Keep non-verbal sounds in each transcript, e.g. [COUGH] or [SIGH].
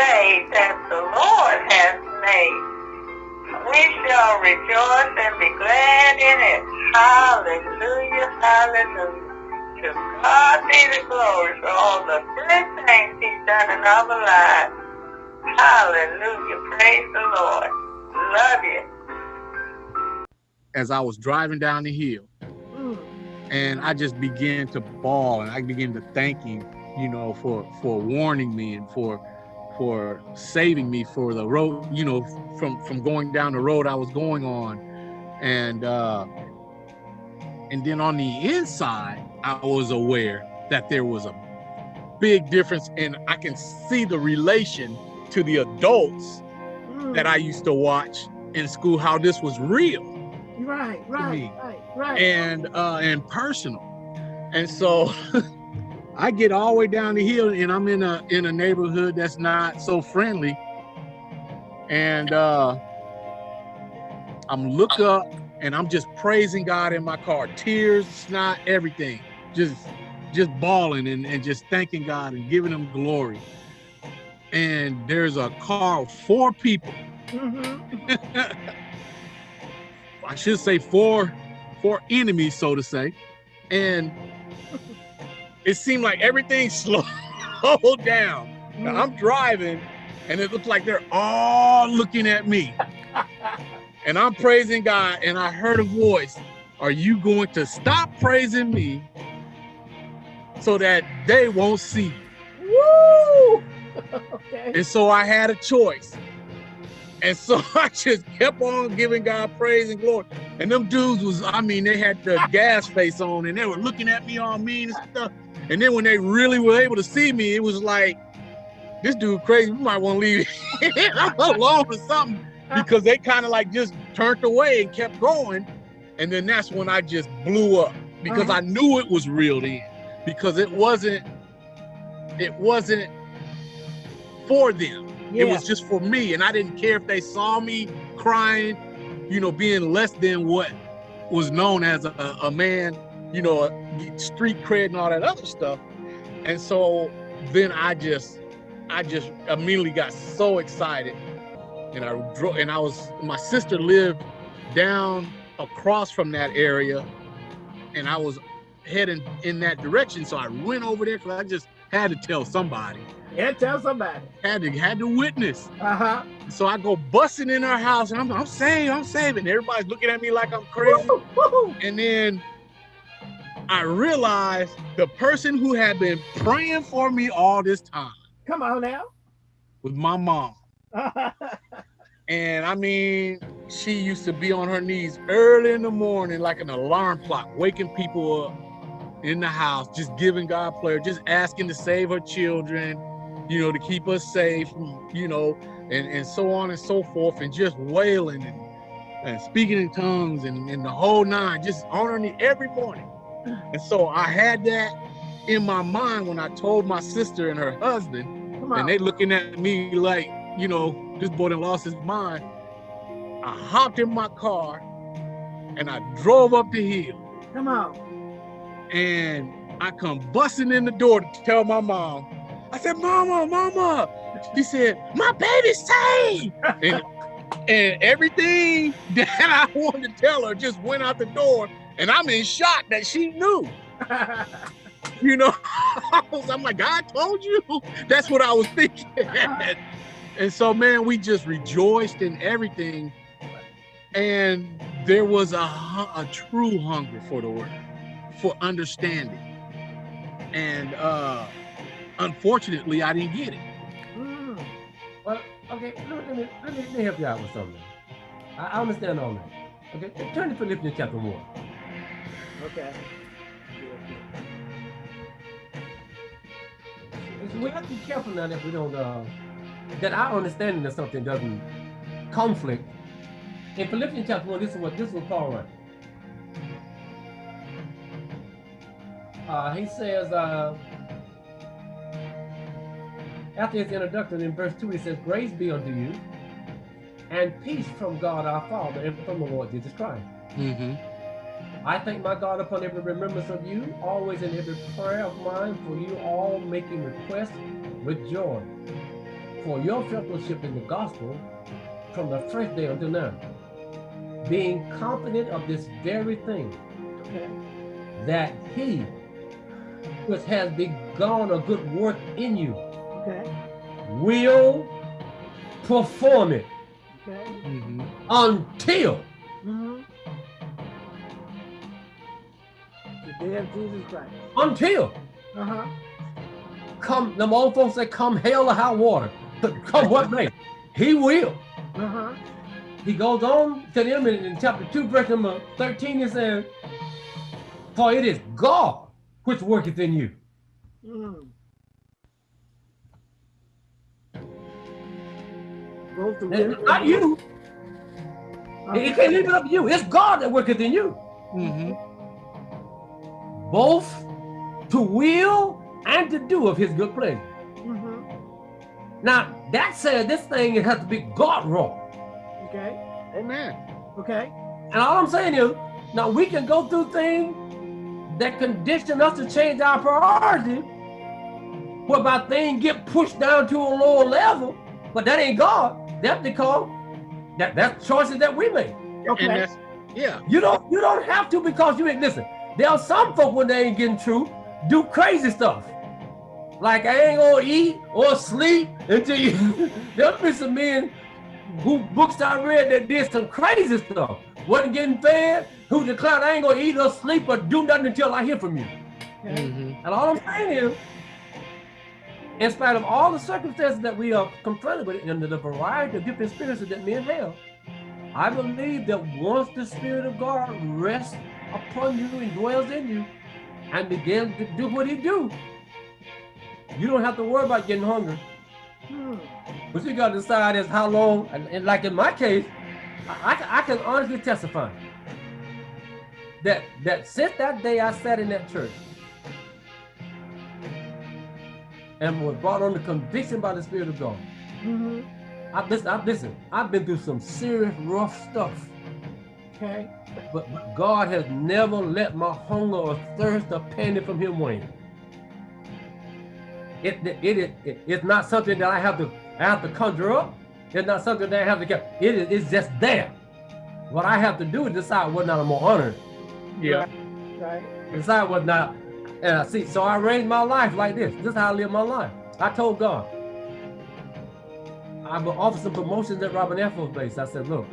day that the Lord has made. We shall rejoice and be glad in it. Hallelujah, hallelujah. To God be the glory for all the good things he's done in our lives. Hallelujah, praise the Lord. Love you. As I was driving down the hill, and I just began to bawl and I began to thank him, you know, for for warning me and for for saving me for the road, you know, from from going down the road I was going on. And uh and then on the inside, I was aware that there was a big difference and I can see the relation to the adults that I used to watch in school, how this was real. Right, right, right, right. And uh and personal. And so [LAUGHS] I get all the way down the hill and I'm in a in a neighborhood that's not so friendly. And uh I'm look up and I'm just praising God in my car, tears, snot, everything. Just just bawling and, and just thanking God and giving him glory. And there's a car, of four people. Mm [LAUGHS] -hmm. I should say four, four enemies, so to say. And it seemed like everything [LAUGHS] slowed down. Now, I'm mm. driving and it looked like they're all looking at me. [LAUGHS] and I'm praising God and I heard a voice, are you going to stop praising me so that they won't see Woo! [LAUGHS] okay. And so I had a choice. And so I just kept on giving God praise and glory. And them dudes was, I mean, they had the gas face on and they were looking at me all mean and stuff. And then when they really were able to see me, it was like, this dude crazy, we might want to leave [LAUGHS] alone or something because they kind of like just turned away and kept going. And then that's when I just blew up because uh -huh. I knew it was real then because it wasn't, it wasn't for them. Yeah. It was just for me. And I didn't care if they saw me crying, you know, being less than what was known as a, a man, you know, street cred and all that other stuff. And so then I just, I just immediately got so excited. And I drove, and I was, my sister lived down across from that area and I was heading in that direction. So I went over there because I just had to tell somebody. Yeah, tell somebody. Had to had to witness. Uh-huh. So I go busting in her house and I'm I'm saving, I'm saving. Everybody's looking at me like I'm crazy. Woo, woo. And then I realized the person who had been praying for me all this time. Come on now. With my mom. [LAUGHS] and I mean, she used to be on her knees early in the morning like an alarm clock, waking people up in the house, just giving God prayer, just asking to save her children, you know, to keep us safe, you know, and, and so on and so forth, and just wailing and, and speaking in tongues and, and the whole nine, just honoring it every morning. And so I had that in my mind when I told my sister and her husband, and they looking at me like, you know, this boy done lost his mind. I hopped in my car and I drove up the hill. Come on. And I come busting in the door to tell my mom, I said, Mama, Mama. She said, My baby's saved. and, and everything [LAUGHS] that I wanted to tell her just went out the door. And I'm in shock that she knew. [LAUGHS] you know, [LAUGHS] I'm like, God told you. That's what I was thinking. [LAUGHS] and so, man, we just rejoiced in everything. And there was a, a true hunger for the word, for understanding. And uh, unfortunately, I didn't get it. Mm. Well, okay, let me, let, me, let me help you out with something. I, I understand all that. Okay, turn to Philippians chapter 1. Okay. So we have to be careful now that we don't, uh, that our understanding of something doesn't conflict. In Philippians chapter 1, this is what, this is what Paul writes. Uh, he says, uh, after his introduction in verse 2, he says, Grace be unto you, and peace from God our Father and from the Lord Jesus Christ. Mm -hmm. I thank my God upon every remembrance of you, always in every prayer of mine for you all making requests with joy for your fellowship in the gospel from the first day until now, being confident of this very thing, Okay. that he which has begun a good work in you Okay. will perform it Okay. Mhm. until The day of Jesus Christ. until Uh-huh. come the old folks say come hell or high water come what may he will Uh-huh. he goes on to them in, in chapter 2 verse number 13 he says for it is god which worketh in you Mm. Both the not you Uh-huh. you can't leave it up to you it's god that worketh in you Mhm. Both to will and to do of his good pleasure Mhm. now that said this thing it has to be god wrought Okay. Amen. Okay. And all I'm saying is, now we can go through things that condition us to change our priority, whereby things get pushed down to a lower level, but that ain't God. That's because that that's choices that we make. Okay. Yeah. You don't you don't have to because you ain't listen. There are some folk when they ain't getting true, do crazy stuff. Like I ain't gonna eat or sleep until you [LAUGHS] there'll be some men who books I read that did some crazy stuff. Wasn't getting fed, who declared I ain't gonna eat or sleep or do nothing until I hear from you. Okay. Mhm. And all I'm saying is, in spite of all the circumstances that we are confronted with and the variety of different experiences that men have, I believe that once the Spirit of God rests upon you and dwells in you and begins to do what he do, you don't have to worry about getting hungry. Hmm. What you got to decide is how long, and, and like in my case, I, I, can- I can honestly testify that that since that day I sat in that church and was brought under conviction by the Spirit of God. Mhm. I listen, I listen, I've been through some serious rough stuff, Okay. but, but God has never let my hunger or thirst or panic from Him wane. It, it, it, it, it's not something that I have to I have to conjure up. It's not something that I have to get. It is it's just there. What I have to do is decide whether or not I'm gonna honor it. Yeah. Right. Decide whether or not. And I see, so I arranged my life like this. This is how I live my life. I told God, I'm gonna offer some promotions at Robin Air Force Base. I said, look,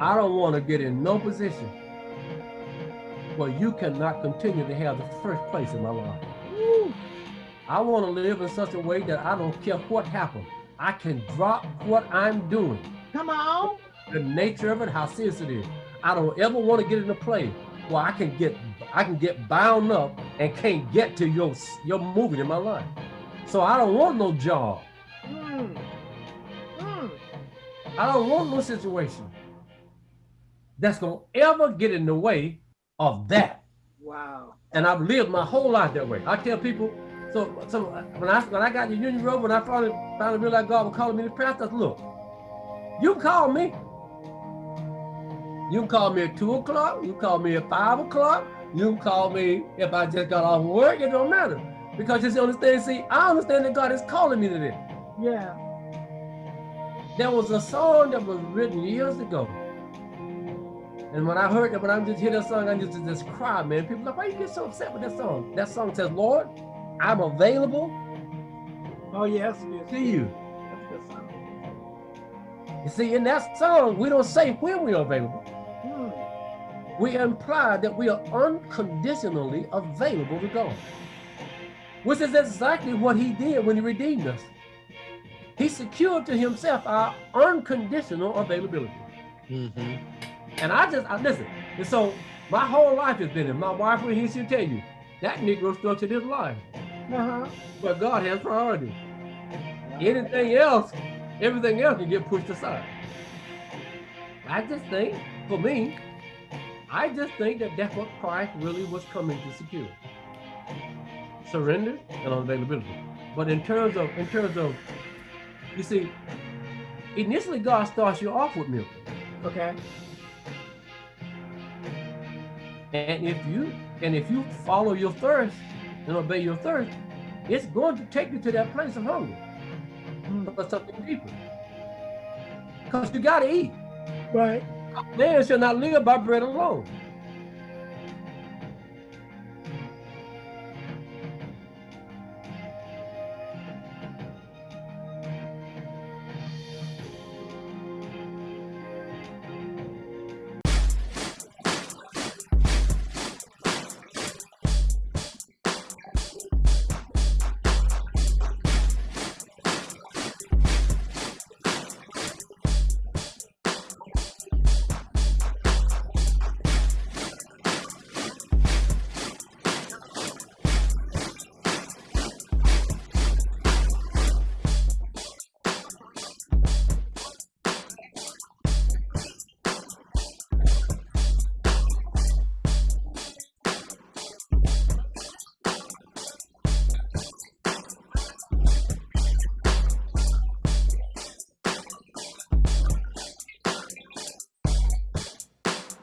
I don't want to get in no position where you cannot continue to have the first place in my life. Woo. I want to live in such a way that I don't care what happens. I can drop what I'm doing, Come on. the nature of it, how serious it is. I don't ever want to get in a place where I can get I can get bound up and can't get to your your moving in my life. So I don't want no job. Hmm. Hmm. I don't want no situation that's gonna ever get in the way of that. Wow. and I've lived my whole life that way. I tell people, so so when I when I got the Union Road, when I finally finally realized God was calling me to pastor, I said, look, you call me. You can call me at two o'clock. You can call me at five o'clock. You can call me if I just got off work. It don't matter because just understand. See, I understand that God is calling me to this. Yeah. There was a song that was written years ago. And when I heard that, when I just hear that song, I just just cry, man. People like, why you get so upset with that song? That song says, Lord, I'm available Oh yes. yes. to you. That's a good song. You see, in that song, we don't say when we're available. Hmm. We imply that we are unconditionally available to God. Which is exactly what he did when he redeemed us. He secured to himself our unconditional availability. Mhm. And I just, I listen. And so my whole life has been, and my wife will here, she'll tell you, that Negro structured his life. Uh-huh. But God has priority. Anything else, everything else can get pushed aside. I just think, for me, I just think that that's what Christ really was coming to secure. Surrender and availability. But in terms of, in terms of, you see, initially God starts you off with milk. Okay. And if you and if you follow your thirst and obey your thirst, it's going to take you to that place of hunger. Hmm. For something deeper. Because you gotta eat. Right. Man shall not live by bread alone.